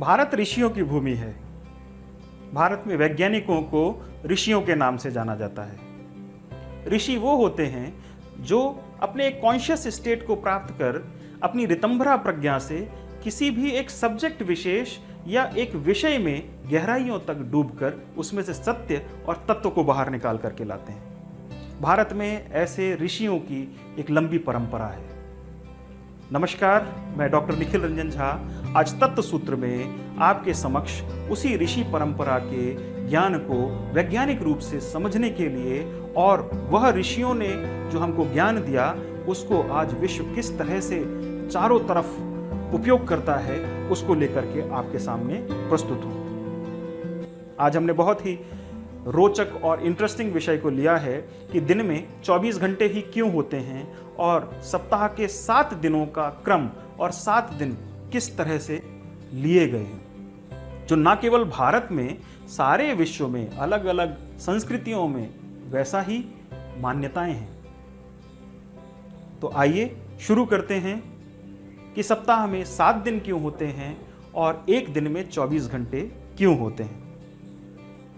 भारत ऋषियों की भूमि है। भारत में वैज्ञानिकों को ऋषियों के नाम से जाना जाता है। ऋषि वो होते हैं जो अपने एक कॉन्शियस स्टेट को प्राप्त कर अपनी रितंभरा प्रज्ञा से किसी भी एक सब्जेक्ट विशेष या एक विषय में गहराइयों तक डूबकर उसमें से सत्य और तत्व को बाहर निकाल करके लाते हैं। भारत में ऐसे ऋषियों की एक लंबी परंपरा है। नमस्कार, मैं डॉक्टर निखिल रंजन झा आज तत्व सूत्र में आपके समक्ष उसी ऋषि परंपरा के ज्ञान को वैज्ञानिक रूप से समझने के लिए और वह ऋषियों ने जो हमको ज्ञान दिया, उसको आज विश्व किस तरह से चारों तरफ़ उपयोग करता है, उसको लेकर के आपके सामने प्रस्तुत हूँ। आज हमने बहुत ही रोचक और इंटरेस्टिंग विषय को लिया है कि दिन में 24 घंटे ही क्यों होते हैं और सप्ताह के सात दिनों का क्रम और सात दिन किस तरह से लिए गए हैं? जो न केवल भारत में, सारे विश्व में अलग अलग संस्कृतियों में वैसा ही मान्यताएँ हैं। तो आइए शुरू करते हैं कि सप्ताह में सात दिन क्यों होते हैं और एक दिन में 24 घंटे क्यों होते हैं?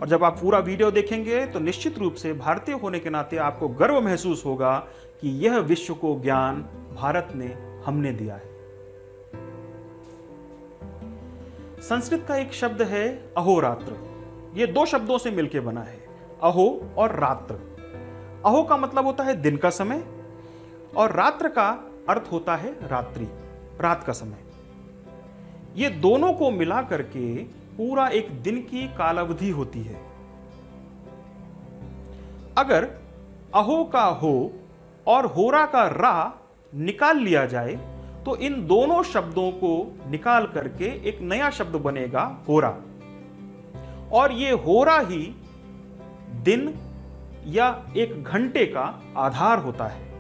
और जब आप पूरा वीडियो देखेंगे तो निश्चित रूप से भारतीय होने के नाते आपको गर्व महसूस होगा कि यह विश्व को ज्ञान भारत ने हमने दिया है। संस्कृत का एक शब्द है अहोरात्र। यह दो शब्दों से मिलकर बना है, अहो और रात्र। अहो का मतलब होता है दिन का समय, और रात्र का अर्थ होता है रात्रि, रात का समय। ये दोनों को मिला करके पूरा एक दिन की कालावधि होती है। अगर अहो का हो और होरा का रा निकाल लिया जाए तो इन दोनों शब्दों को निकाल करके एक नया शब्द बनेगा होरा। और ये होरा ही दिन या एक घंटे का आधार होता है।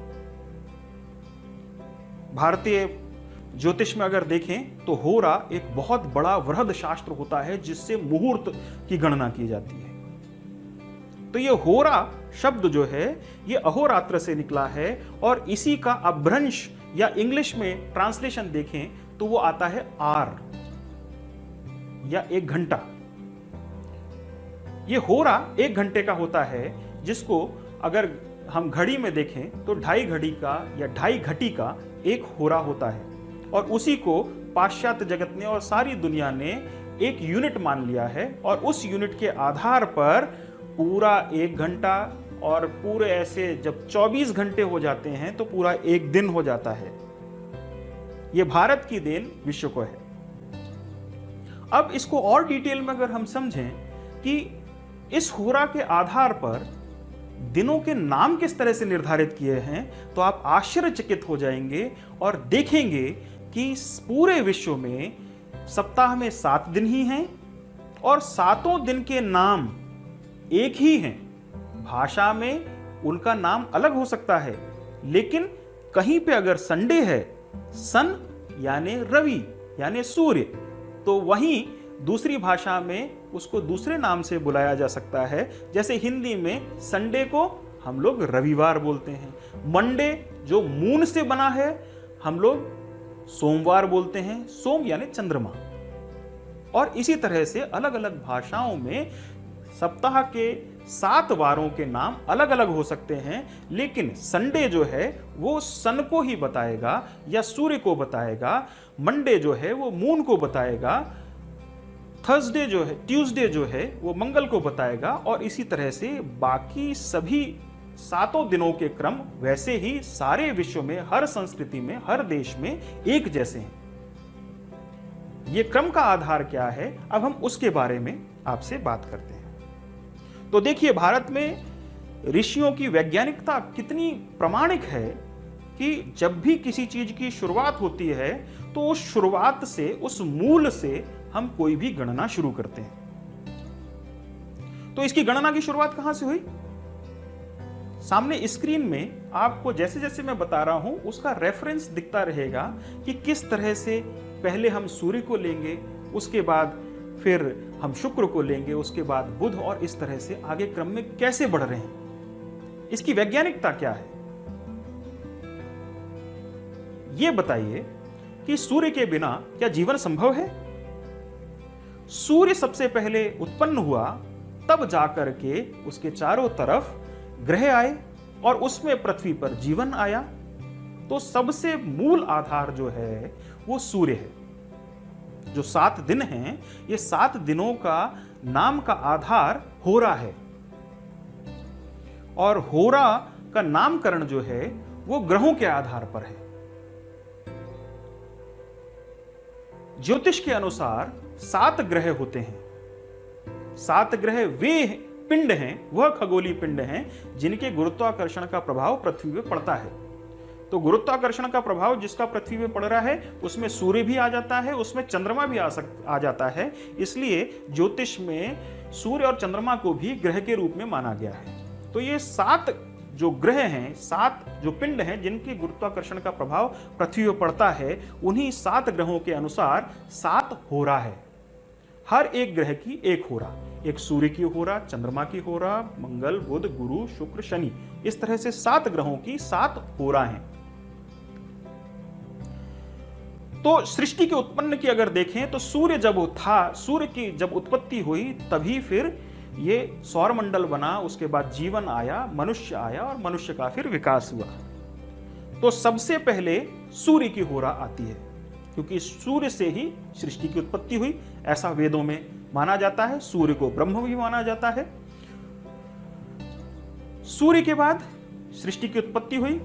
भारतीय ज्योतिष में अगर देखें तो होरा एक बहुत बड़ा वृहद शास्त्र होता है, जिससे मुहूर्त की गणना की जाती है। तो ये होरा शब्द जो है, ये अहोरात्र से निकला है, और इसी का अभ्रंश या इंग्लिश में ट्रांसलेशन देखें तो वो आता है आर, या एक घंटा। ये हो रहा एक घंटे का होता है, जिसको अगर हम घड़ी में देखें तो ढाई घड़ी का या ढाई घटी का एक होरा होता है। और उसी को पाश्चात्य जगत ने और सारी दुनिया ने एक यूनिट मान लिया है, और उस यूनिट के आधार पर पूरा एक घंटा और पूरे ऐसे जब 24 घंटे हो जाते हैं तो पूरा एक दिन हो जाता है। यह भारत की देन विश्व को है। अब इसको और डिटेल में अगर हम समझें कि इस होरा के आधार पर दिनों के नाम किस तरह से निर्धारित किए हैं तो आप आश्चर्यचकित हो जाएँगे और देखेंगे कि पूरे विश्व में सप्ताह में सात दिन ही हैं और सातों दिन के नाम एक ही हैं। भाषा में उनका नाम अलग हो सकता है, लेकिन कहीं पे अगर संडे है, सन यानी रवि यानी सूर्य तो वहीं दूसरी भाषा में उसको दूसरे नाम से बुलाया जा सकता है। जैसे हिंदी में संडे को हम लोग रविवार बोलते हैं, मंडे जो मून से बना है, हम लोग सोमवार बोलते हैं, सोम यानी चंद्रमा। और इसी तरह से अलग अलग भाषाओं में सप्ताह के सात वारों के नाम अलग अलग हो सकते हैं, लेकिन संडे जो है, वो सन को ही बताएगा या सूर्य को बताएगा, मंडे जो है, वो मून को बताएगा, थर्सडे जो है, ट्यूसडे जो है, वो मंगल को बताएगा, और इसी तरह से बाकी सभी सातों दिनों के क्रम वैसे ही सारे विश्व में, हर संस्कृति में, हर देश में एक जैसे हैं। ये क्रम का आधार क्या है? अब हम उसके बारे में आपसे बात करते हैं। तो देखिए, भारत में ऋषियों की वैज्ञानिकता कितनी प्रमाणिक है कि जब भी किसी चीज़ की शुरुआत होती है तो उस शुरुआत से, उस मूल से हम कोई भी गणना शुरू करते हैं। तो इसकी गणना की शुरुआत कहाँ से हुई? सामने स्क्रीन में आपको जैसे जैसे मैं बता रहा हूँ, उसका रेफरेंस दिखता रहेगा कि किस तरह से पहले हम सूर्य को लेंगे, उसके बाद फिर हम शुक्र को लेंगे, उसके बाद बुध और इस तरह से आगे क्रम में कैसे बढ़ रहे हैं? इसकी वैज्ञानिकता क्या है? यह बताइए कि सूर्य के बिना क्या जीवन संभव है? सूर्य सबसे पहले उत्पन्न हुआ, तब जाकर के उसके चारों तरफ़ ग्रह आए और उसमें पृथ्वी पर जीवन आया। तो सबसे मूल आधार जो है, वो सूर्य है। जो सात दिन हैं, ये सात दिनों का नाम का आधार होरा है। और होरा का नामकरण जो है, वो ग्रहों के आधार पर है। ज्योतिष के अनुसार सात ग्रह होते हैं। सात ग्रह वे पिंड हैं, वह खगोली पिंड हैं, जिनके गुरुत्वाकर्षण का प्रभाव पृथ्वी पर पड़ता है। तो गुरुत्वाकर्षण का प्रभाव जिसका पृथ्वी पे पड़ रहा है, उसमें सूर्य भी आ जाता है, उसमें चंद्रमा भी आ सक, आ जाता है। इसलिए ज्योतिष में सूर्य और चंद्रमा को भी ग्रह के रूप में माना गया है। तो ये सात जो ग्रह हैं, सात जो पिंड हैं, जिनके गुरुत्वाकर्षण का प्रभाव पृथ्वी पर पड़ता है, उन्हीं सात ग्रहों के अनुसार सात हो रहा है। हर एक ग्रह की एक हो रहा एक सूर्य की हो रहा चंद्रमा की हो रहा मंगल, बुध, गुरु, शुक्र, शनि। इस तरह से सात ग्रहों की सात हो रहा हैं। तो सृष्टि के उत्पन्न की अगर देखें तो सूर्य जब था सूर्य की जब उत्पत्ति हुई, तभी फिर ये सौरमंडल बना, उसके बाद जीवन आया, मनुष्य आया और मनुष्य का फिर विकास हुआ। तो सबसे पहले सूर्य की होरा आती है, क्योंकि सूर्य से ही सृष्टि की उत्पत्ति हुई। ऐसा वेदों में माना जाता है, सूर्य को ब्रह्म भी माना जाता है। सूर्य के बाद सृष्टि की उत्पत्ति हुई,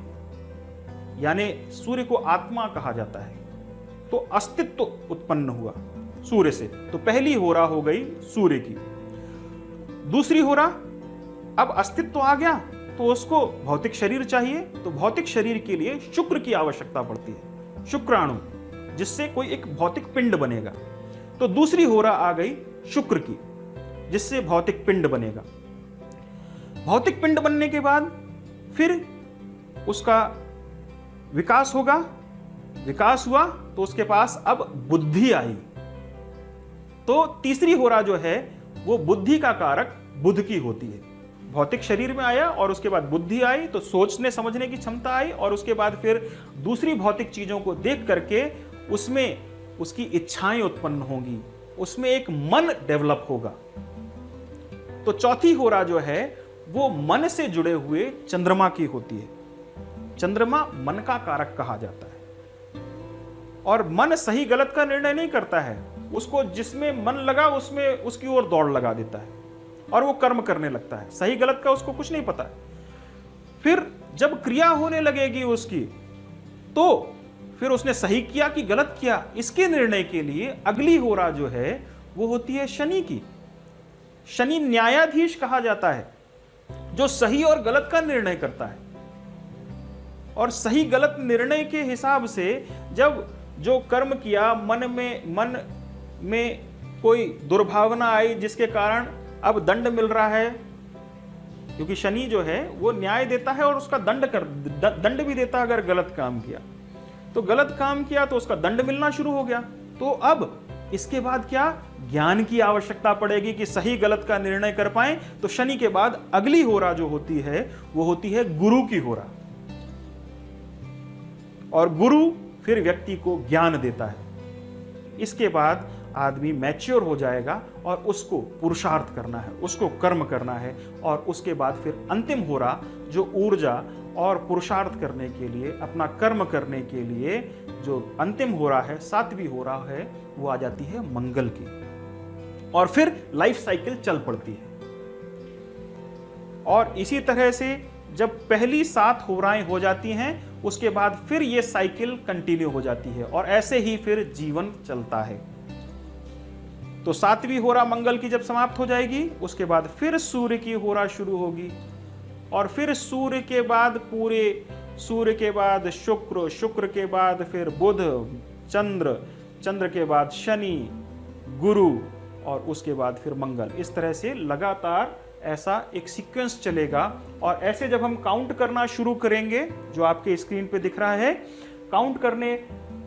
यानी सूर्य को आत्मा कहा जाता है। तो अस्तित्व उत्पन्न हुआ सूर्य से। तो पहली होरा हो गई सूर्य की। दूसरी होरा, अब अस्तित्व आ गया तो उसको भौतिक शरीर चाहिए तो भौतिक शरीर के लिए शुक्र की आवश्यकता पड़ती है, शुक्राणु, जिससे कोई एक भौतिक पिंड बनेगा। तो दूसरी होरा आ गई शुक्र की, जिससे भौतिक पिंड बनेगा। भौतिक पिंड बनने के बाद फिर उसका विकास होगा विकास हुआ तो उसके पास अब बुद्धि आई। तो तीसरी होरा जो है, वो बुद्धि का कारक बुद्ध की होती है। भौतिक शरीर में आया और उसके बाद बुद्धि आई तो सोचने समझने की क्षमता आई और उसके बाद फिर दूसरी भौतिक चीज़ों को देख करके उसमें उसकी इच्छाएँ उत्पन्न होंगी। उसमें एक मन डेवलप होगा। तो चौथी होरा जो है, वो मन से जुड़े हुए चंद्रमा की होती है। चंद्रमा मन का कारक कहा जाता है। और मन सही गलत का निर्णय नहीं करता है, उसको जिसमें मन लगा, उसमें उसकी ओर दौड़ लगा देता है और वो कर्म करने लगता है। सही गलत का उसको कुछ नहीं पता। फिर जब क्रिया होने लगेगी उसकी तो फिर उसने सही किया कि गलत किया, इसके निर्णय के लिए अगली होरा जो है, वो होती है शनि की। शनि न्यायाधीश कहा जाता है, जो सही और गलत का निर्णय करता है। और सही गलत निर्णय के हिसाब से जब जो कर्म किया, मन में मन में कोई दुर्भावना आई जिसके कारण अब दंड मिल रहा है, क्योंकि शनि जो है, वो न्याय देता है और उसका दंड कर दंड भी देता है अगर गलत काम किया। तो गलत काम किया तो उसका दंड मिलना शुरू हो गया। तो अब इसके बाद क्या? ज्ञान की आवश्यकता पड़ेगी कि सही गलत का निर्णय कर पाए। तो शनि के बाद अगली होरा जो होती है, वो होती है गुरु की होरा और गुरु फिर व्यक्ति को ज्ञान देता है। इसके बाद आदमी मैच्योर हो जाएगा और उसको पुरुषार्थ करना है, उसको कर्म करना है और उसके बाद फिर अंतिम हो रहा जो ऊर्जा और पुरुषार्थ करने के लिए, अपना कर्म करने के लिए जो अंतिम हो रहा है, सातवीं हो रहा है, वो आ जाती है मंगल की। और फिर लाइफ साइकिल चल पड़ती है। और इसी तरह से जब पहली सात होराएँ हो जाती हैं उसके बाद फिर ये साइकिल कंटिन्यू हो जाती है और ऐसे ही फिर जीवन चलता है। तो सातवीं होरा मंगल की जब समाप्त हो जाएगी, उसके बाद फिर सूर्य की होरा शुरू होगी और फिर सूर्य के बाद पूरे, सूर्य के बाद शुक्र शुक्र के बाद फिर बुध, चंद्र चंद्र के बाद शनि, गुरु और उसके बाद फिर मंगल। इस तरह से लगातार ऐसा एक सीक्वेंस चलेगा और ऐसे जब हम काउंट करना शुरू करेंगे, जो आपके स्क्रीन पे दिख रहा है काउंट करने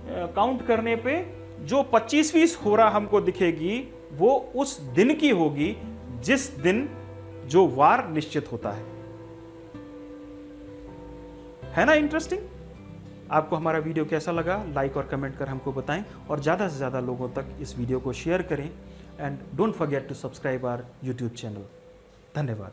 काउंट करने पे जो पच्चीसवीं होरा हमको दिखेगी, वो उस दिन की होगी, जिस दिन जो वार निश्चित होता है। है ना इंटरेस्टिंग आपको हमारा वीडियो कैसा लगा? लाइक और कमेंट कर हमको बताएँ और ज़्यादा से ज़्यादा लोगों तक इस वीडियो को शेयर करें। And don't forget to subscribe our YouTube channel धन्यवाद।